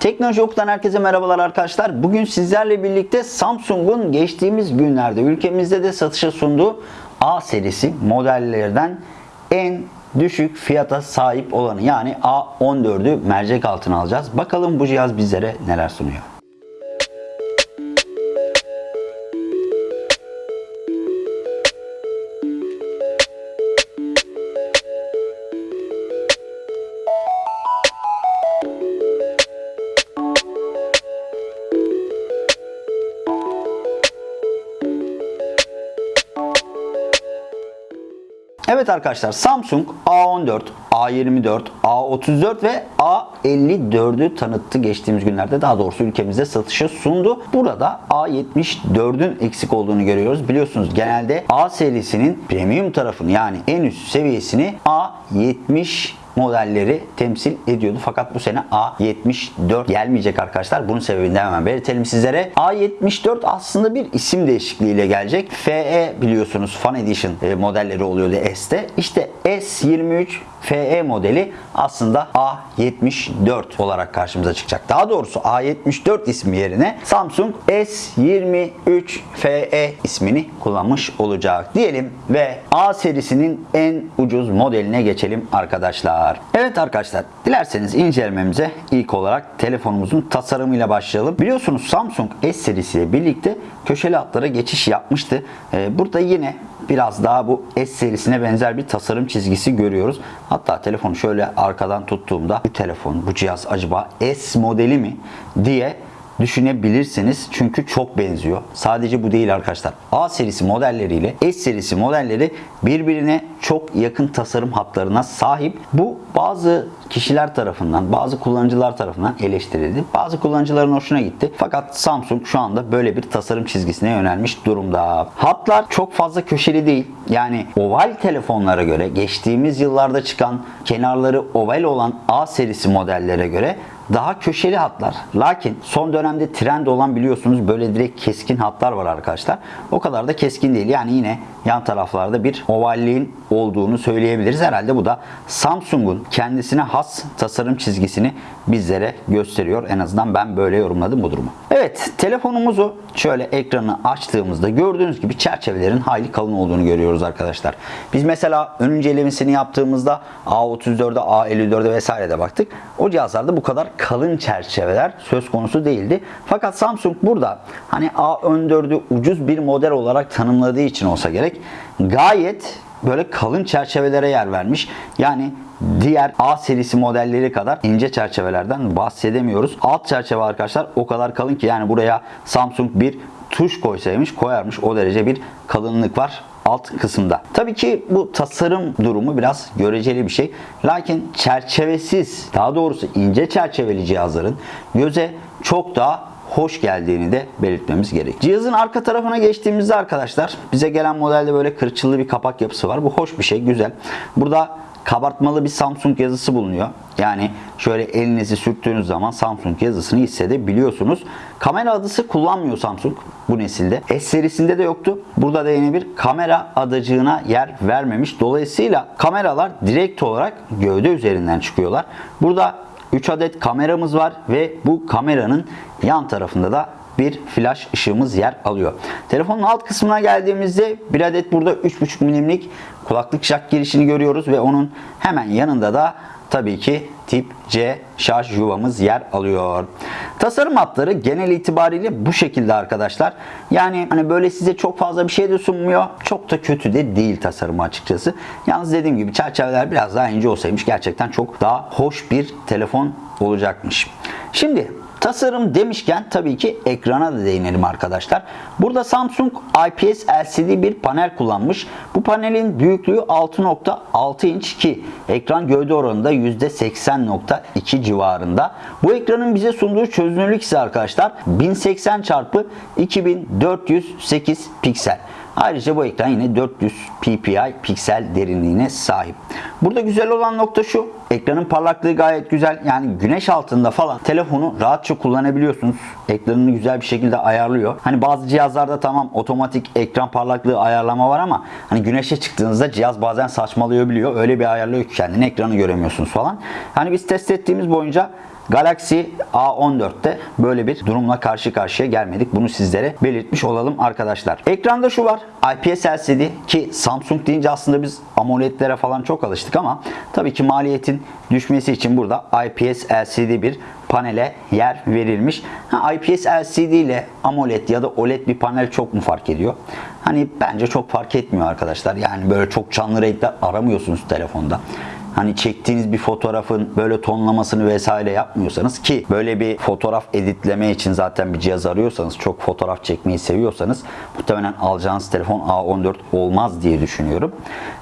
Teknoloji Oku'dan herkese merhabalar arkadaşlar. Bugün sizlerle birlikte Samsung'un geçtiğimiz günlerde ülkemizde de satışa sunduğu A serisi modellerden en düşük fiyata sahip olanı yani A14'ü mercek altına alacağız. Bakalım bu cihaz bizlere neler sunuyor. Evet arkadaşlar Samsung A14, A24, A34 ve A54'ü tanıttı geçtiğimiz günlerde. Daha doğrusu ülkemizde satışa sundu. Burada A74'ün eksik olduğunu görüyoruz. Biliyorsunuz genelde A serisinin premium tarafını yani en üst seviyesini A70 modelleri temsil ediyordu. Fakat bu sene A74 gelmeyecek arkadaşlar. Bunun sebebini de hemen belirtelim sizlere. A74 aslında bir isim değişikliğiyle gelecek. FE biliyorsunuz Fan Edition e, modelleri oluyordu S'te. İşte S23 FE modeli aslında A74 olarak karşımıza çıkacak. Daha doğrusu A74 ismi yerine Samsung S23 FE ismini kullanmış olacak diyelim ve A serisinin en ucuz modeline geçelim arkadaşlar. Evet arkadaşlar dilerseniz incelememize ilk olarak telefonumuzun tasarımıyla başlayalım. Biliyorsunuz Samsung S serisiyle birlikte köşeli hatlara geçiş yapmıştı. Ee, burada yine biraz daha bu S serisine benzer bir tasarım çizgisi görüyoruz. Hatta telefonu şöyle arkadan tuttuğumda bu telefon, bu cihaz acaba S modeli mi diye düşünebilirsiniz. Çünkü çok benziyor. Sadece bu değil arkadaşlar. A serisi modelleriyle S serisi modelleri birbirine çok yakın tasarım hatlarına sahip. Bu bazı kişiler tarafından, bazı kullanıcılar tarafından eleştirildi. Bazı kullanıcıların hoşuna gitti. Fakat Samsung şu anda böyle bir tasarım çizgisine yönelmiş durumda. Hatlar çok fazla köşeli değil. Yani oval telefonlara göre geçtiğimiz yıllarda çıkan kenarları oval olan A serisi modellere göre daha köşeli hatlar. Lakin son dönemde trend olan biliyorsunuz böyle direkt keskin hatlar var arkadaşlar. O kadar da keskin değil. Yani yine yan taraflarda bir ovalliğin olduğunu söyleyebiliriz. Herhalde bu da Samsung'un kendisine has tasarım çizgisini bizlere gösteriyor. En azından ben böyle yorumladım bu durumu. Evet telefonumuzu şöyle ekranı açtığımızda gördüğünüz gibi çerçevelerin hayli kalın olduğunu görüyoruz arkadaşlar. Biz mesela ön incelemesini yaptığımızda A34'e, A54'e vesairede baktık. O cihazlarda bu kadar kalın çerçeveler söz konusu değildi. Fakat Samsung burada hani A14'ü ucuz bir model olarak tanımladığı için olsa gerek gayet böyle kalın çerçevelere yer vermiş. Yani diğer A serisi modelleri kadar ince çerçevelerden bahsedemiyoruz. Alt çerçeve arkadaşlar o kadar kalın ki yani buraya Samsung bir tuş koysaymış koyarmış o derece bir kalınlık var alt kısımda. Tabii ki bu tasarım durumu biraz göreceli bir şey. Lakin çerçevesiz, daha doğrusu ince çerçeveli cihazların göze çok daha hoş geldiğini de belirtmemiz gerek. Cihazın arka tarafına geçtiğimizde arkadaşlar bize gelen modelde böyle kırçıllı bir kapak yapısı var. Bu hoş bir şey, güzel. Burada kabartmalı bir Samsung yazısı bulunuyor. Yani şöyle elinizi sürttüğünüz zaman Samsung yazısını hissedebiliyorsunuz. Kamera adısı kullanmıyor Samsung bu nesilde. S serisinde de yoktu. Burada da yine bir kamera adacığına yer vermemiş. Dolayısıyla kameralar direkt olarak gövde üzerinden çıkıyorlar. Burada 3 adet kameramız var ve bu kameranın yan tarafında da bir flash ışığımız yer alıyor. Telefonun alt kısmına geldiğimizde bir adet burada 3.5 milimlik kulaklık jack girişini görüyoruz ve onun hemen yanında da tabii ki tip C şarj yuvamız yer alıyor. Tasarım hatları genel itibariyle bu şekilde arkadaşlar. Yani hani böyle size çok fazla bir şey de sunmuyor. Çok da kötü de değil tasarımı açıkçası. Yalnız dediğim gibi çerçeveler biraz daha ince olsaymış gerçekten çok daha hoş bir telefon olacakmış. Şimdi Tasarım demişken tabii ki ekrana da değinelim arkadaşlar. Burada Samsung IPS LCD bir panel kullanmış. Bu panelin büyüklüğü 6.6 inç ki ekran gövde oranında %80.2 civarında. Bu ekranın bize sunduğu çözünürlük ise arkadaşlar 1080 x 2408 piksel. Ayrıca bu ekran yine 400 ppi piksel derinliğine sahip. Burada güzel olan nokta şu. Ekranın parlaklığı gayet güzel. Yani güneş altında falan telefonu rahatça kullanabiliyorsunuz. Ekranını güzel bir şekilde ayarlıyor. Hani bazı cihazlarda tamam otomatik ekran parlaklığı ayarlama var ama hani güneşe çıktığınızda cihaz bazen saçmalıyor biliyor. Öyle bir ayarlıyor ki kendini ekranı göremiyorsunuz falan. Hani biz test ettiğimiz boyunca Galaxy A14'te böyle bir durumla karşı karşıya gelmedik. Bunu sizlere belirtmiş olalım arkadaşlar. Ekranda şu var. IPS LCD ki Samsung deyince aslında biz AMOLED'lere falan çok alıştık ama tabii ki maliyetin düşmesi için burada IPS LCD bir panele yer verilmiş. Ha, IPS LCD ile AMOLED ya da OLED bir panel çok mu fark ediyor? Hani bence çok fark etmiyor arkadaşlar. Yani böyle çok canlı renkler aramıyorsunuz telefonda hani çektiğiniz bir fotoğrafın böyle tonlamasını vesaire yapmıyorsanız ki böyle bir fotoğraf editleme için zaten bir cihaz arıyorsanız çok fotoğraf çekmeyi seviyorsanız muhtemelen alacağınız telefon A14 olmaz diye düşünüyorum.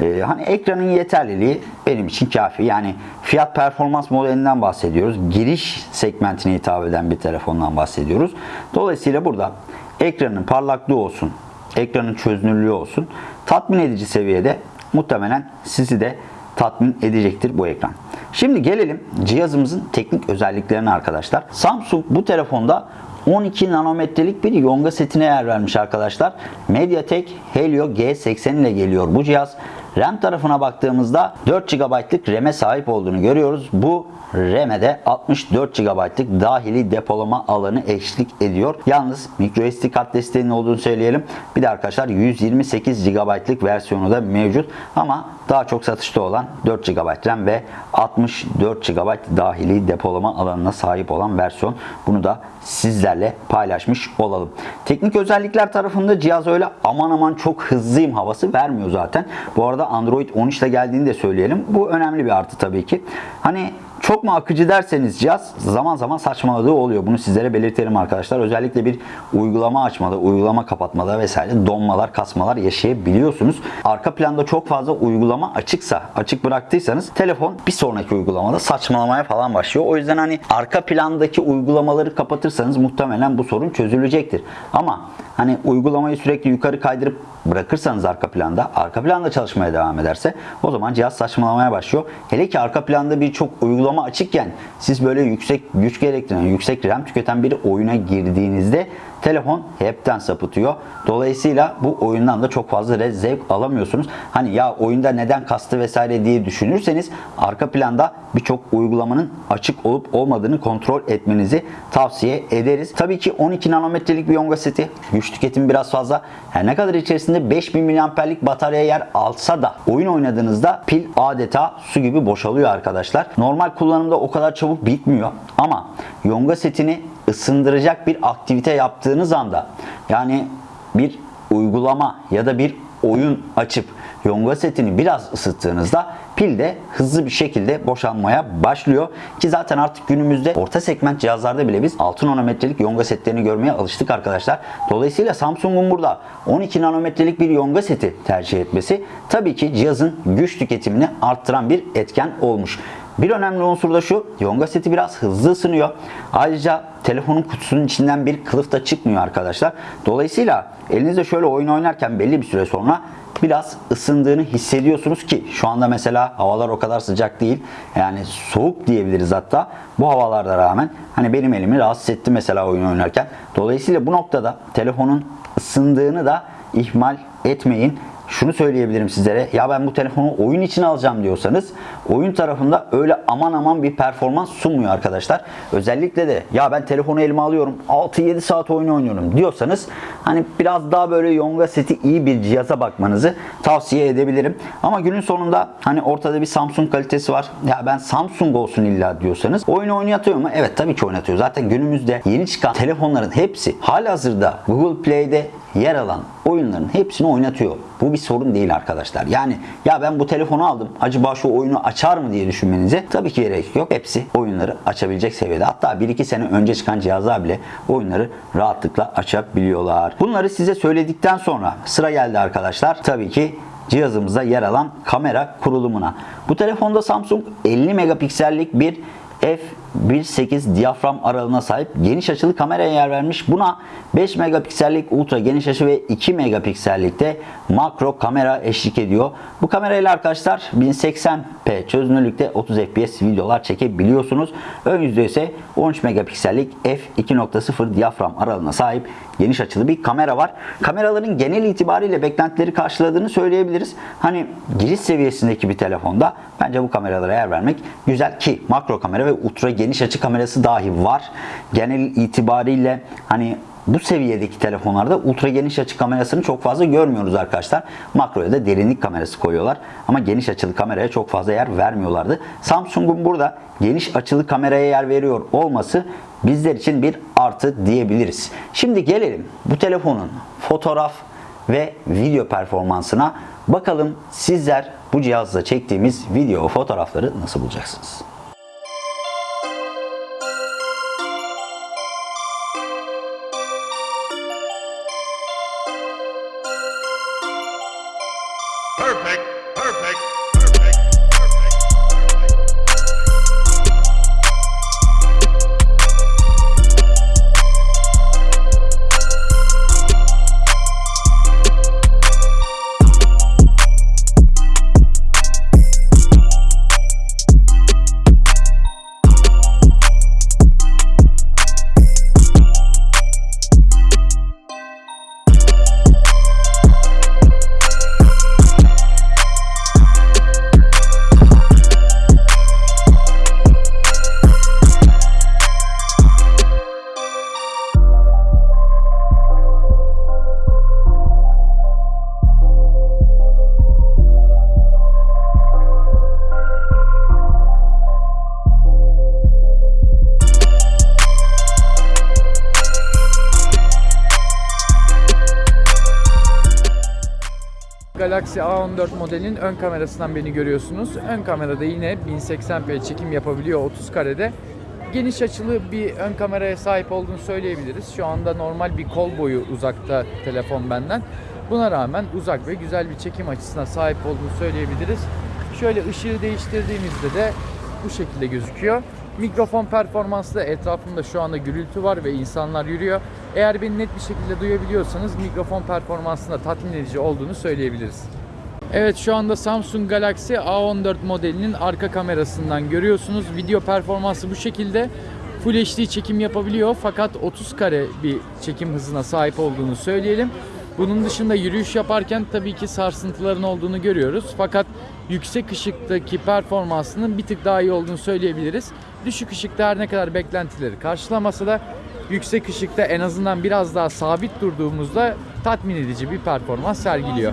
Ee, hani ekranın yeterliliği benim için kafi. Yani fiyat performans modelinden bahsediyoruz. Giriş segmentine hitap eden bir telefondan bahsediyoruz. Dolayısıyla burada ekranın parlaklığı olsun, ekranın çözünürlüğü olsun tatmin edici seviyede muhtemelen sizi de tatmin edecektir bu ekran. Şimdi gelelim cihazımızın teknik özelliklerine arkadaşlar. Samsung bu telefonda 12 nanometrelik bir yonga setine yer vermiş arkadaşlar. MediaTek Helio G80 ile geliyor bu cihaz. RAM tarafına baktığımızda 4 GB'lık RAM'e sahip olduğunu görüyoruz. Bu RAM'e de 64 GB'lık dahili depolama alanı eşlik ediyor. Yalnız microSD kart desteğinin olduğunu söyleyelim. Bir de arkadaşlar 128 GB'lık versiyonu da mevcut. Ama daha çok satışta olan 4 GB RAM ve 64 GB dahili depolama alanına sahip olan versiyon. Bunu da sizlerle paylaşmış olalım. Teknik özellikler tarafında cihaz öyle aman aman çok hızlıyım havası vermiyor zaten. Bu arada Android 13 ile geldiğini de söyleyelim. Bu önemli bir artı tabii ki. Hani çok mu akıcı derseniz cihaz zaman zaman saçmaladığı oluyor. Bunu sizlere belirtelim arkadaşlar. Özellikle bir uygulama açmada, uygulama kapatmada vesaire donmalar, kasmalar yaşayabiliyorsunuz. Arka planda çok fazla uygulama açıksa, açık bıraktıysanız telefon bir sonraki uygulamada saçmalamaya falan başlıyor. O yüzden hani arka plandaki uygulamaları kapatırsanız muhtemelen bu sorun çözülecektir. Ama hani uygulamayı sürekli yukarı kaydırıp bırakırsanız arka planda, arka planda çalışmaya devam ederse o zaman cihaz saçmalamaya başlıyor. Hele ki arka planda birçok uygulama açıkken siz böyle yüksek güç gerektiren, yüksek RAM tüketen bir oyuna girdiğinizde telefon hepten sapıtıyor. Dolayısıyla bu oyundan da çok fazla zevk alamıyorsunuz. Hani ya oyunda neden kastı vesaire diye düşünürseniz arka planda birçok uygulamanın açık olup olmadığını kontrol etmenizi tavsiye ederiz. Tabii ki 12 nanometrelik bir Yonga seti. Güç tüketimi biraz fazla. Her ne kadar içerisinde 5000 mAh'lik batarya yer alsa da oyun oynadığınızda pil adeta su gibi boşalıyor arkadaşlar. Normal kullanımda o kadar çabuk bitmiyor. Ama Yonga setini ısındıracak bir aktivite yaptığınız anda yani bir uygulama ya da bir oyun açıp yonga setini biraz ısıttığınızda pil de hızlı bir şekilde boşalmaya başlıyor. Ki zaten artık günümüzde orta segment cihazlarda bile biz 6 nanometrelik yonga setlerini görmeye alıştık arkadaşlar. Dolayısıyla Samsung'un burada 12 nanometrelik bir yonga seti tercih etmesi tabii ki cihazın güç tüketimini arttıran bir etken olmuş. Bir önemli unsur da şu, Yonga seti biraz hızlı ısınıyor. Ayrıca telefonun kutusunun içinden bir kılıf da çıkmıyor arkadaşlar. Dolayısıyla elinizde şöyle oyun oynarken belli bir süre sonra biraz ısındığını hissediyorsunuz ki şu anda mesela havalar o kadar sıcak değil. Yani soğuk diyebiliriz hatta. Bu havalarda rağmen hani benim elimi rahatsız etti mesela oyun oynarken. Dolayısıyla bu noktada telefonun ısındığını da ihmal etmeyin şunu söyleyebilirim sizlere. Ya ben bu telefonu oyun için alacağım diyorsanız oyun tarafında öyle aman aman bir performans sunmuyor arkadaşlar. Özellikle de ya ben telefonu elime alıyorum 6-7 saat oyun oynuyorum diyorsanız hani biraz daha böyle Yonga seti iyi bir cihaza bakmanızı tavsiye edebilirim. Ama günün sonunda hani ortada bir Samsung kalitesi var. Ya ben Samsung olsun illa diyorsanız oyun oynatıyor mu? Evet tabii ki oynatıyor. Zaten günümüzde yeni çıkan telefonların hepsi halihazırda Google Play'de yer alan oyunların hepsini oynatıyor. Bu bir sorun değil arkadaşlar. Yani ya ben bu telefonu aldım. Acaba şu oyunu açar mı diye düşünmenize tabii ki gerek yok. Hepsi oyunları açabilecek seviyede. Hatta 1-2 sene önce çıkan cihazlar bile oyunları rahatlıkla açabiliyorlar. Bunları size söyledikten sonra sıra geldi arkadaşlar. Tabii ki cihazımızda yer alan kamera kurulumuna. Bu telefonda Samsung 50 megapiksellik bir f1.8 diyafram aralığına sahip geniş açılı kameraya yer vermiş. Buna 5 megapiksellik ultra geniş açı ve 2 megapiksellikte makro kamera eşlik ediyor. Bu kamerayla arkadaşlar 1080p çözünürlükte 30 fps videolar çekebiliyorsunuz. Ön yüzde ise 13 megapiksellik f2.0 diyafram aralığına sahip geniş açılı bir kamera var. Kameraların genel itibariyle beklentileri karşıladığını söyleyebiliriz. Hani giriş seviyesindeki bir telefonda bence bu kameralara yer vermek güzel ki makro kamera ve ultra geniş geniş açı kamerası dahi var. Genel itibariyle hani bu seviyedeki telefonlarda ultra geniş açı kamerasını çok fazla görmüyoruz arkadaşlar. Makroya da derinlik kamerası koyuyorlar. Ama geniş açılı kameraya çok fazla yer vermiyorlardı. Samsung'un burada geniş açılı kameraya yer veriyor olması bizler için bir artı diyebiliriz. Şimdi gelelim bu telefonun fotoğraf ve video performansına. Bakalım sizler bu cihazla çektiğimiz video fotoğrafları nasıl bulacaksınız? Galaxy A14 modelinin ön kamerasından beni görüyorsunuz. Ön kamerada yine 1080p çekim yapabiliyor 30 karede. Geniş açılı bir ön kameraya sahip olduğunu söyleyebiliriz. Şu anda normal bir kol boyu uzakta telefon benden. Buna rağmen uzak ve güzel bir çekim açısına sahip olduğunu söyleyebiliriz. Şöyle ışığı değiştirdiğimizde de bu şekilde gözüküyor. Mikrofon performansı da etrafımda şu anda gürültü var ve insanlar yürüyor. Eğer beni net bir şekilde duyabiliyorsanız mikrofon performansında tatmin edici olduğunu söyleyebiliriz. Evet şu anda Samsung Galaxy A14 modelinin arka kamerasından görüyorsunuz. Video performansı bu şekilde. Full HD çekim yapabiliyor fakat 30 kare bir çekim hızına sahip olduğunu söyleyelim. Bunun dışında yürüyüş yaparken tabii ki sarsıntıların olduğunu görüyoruz. Fakat yüksek ışıktaki performansının bir tık daha iyi olduğunu söyleyebiliriz. Düşük ışıkta her ne kadar beklentileri karşılamasa da yüksek ışıkta en azından biraz daha sabit durduğumuzda tatmin edici bir performans sergiliyor.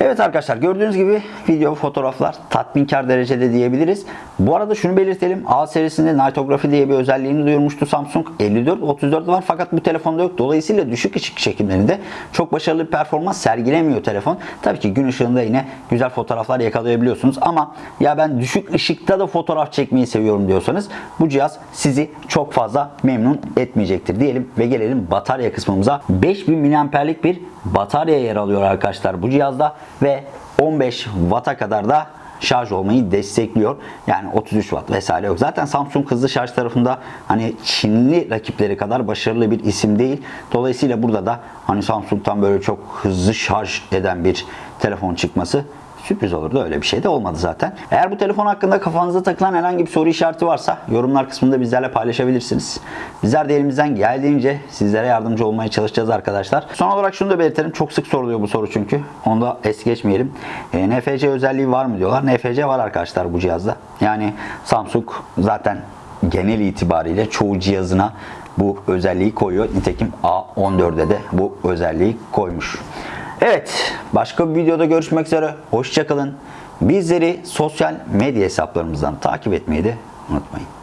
Evet arkadaşlar gördüğünüz gibi video fotoğraflar tatminkar derecede diyebiliriz. Bu arada şunu belirtelim. A serisinde Nightography diye bir özelliğini duyurmuştu Samsung. 54 34 var fakat bu telefonda yok. Dolayısıyla düşük ışık çekimlerinde çok başarılı bir performans sergilemiyor telefon. Tabii ki gün ışığında yine güzel fotoğraflar yakalayabiliyorsunuz ama ya ben düşük ışıkta da fotoğraf çekmeyi seviyorum diyorsanız bu cihaz sizi çok fazla memnun etmeyecektir diyelim ve gelelim batarya kısmımıza. 5000 mAh'lik bir batarya yer alıyor arkadaşlar bu cihazda ve 15 Watt'a kadar da şarj olmayı destekliyor. Yani 33 Watt vesaire yok. Zaten Samsung hızlı şarj tarafında hani Çinli rakipleri kadar başarılı bir isim değil. Dolayısıyla burada da hani Samsung'tan böyle çok hızlı şarj eden bir telefon çıkması sürpriz olurdu. Öyle bir şey de olmadı zaten. Eğer bu telefon hakkında kafanıza takılan herhangi bir soru işareti varsa yorumlar kısmında bizlerle paylaşabilirsiniz. Bizler de elimizden geldiğince sizlere yardımcı olmaya çalışacağız arkadaşlar. Son olarak şunu da belirtelim. Çok sık soruluyor bu soru çünkü. Onu da es geçmeyelim. E, NFC özelliği var mı diyorlar. NFC var arkadaşlar bu cihazda. Yani Samsung zaten genel itibariyle çoğu cihazına bu özelliği koyuyor. Nitekim A14'de de bu özelliği koymuş. Evet, başka bir videoda görüşmek üzere. Hoşçakalın. Bizleri sosyal medya hesaplarımızdan takip etmeyi de unutmayın.